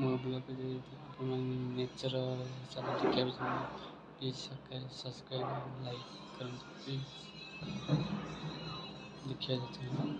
ಮೊಬೈಲಲ್ಲಿ ನಮ್ಮ nature please subscribe like comment please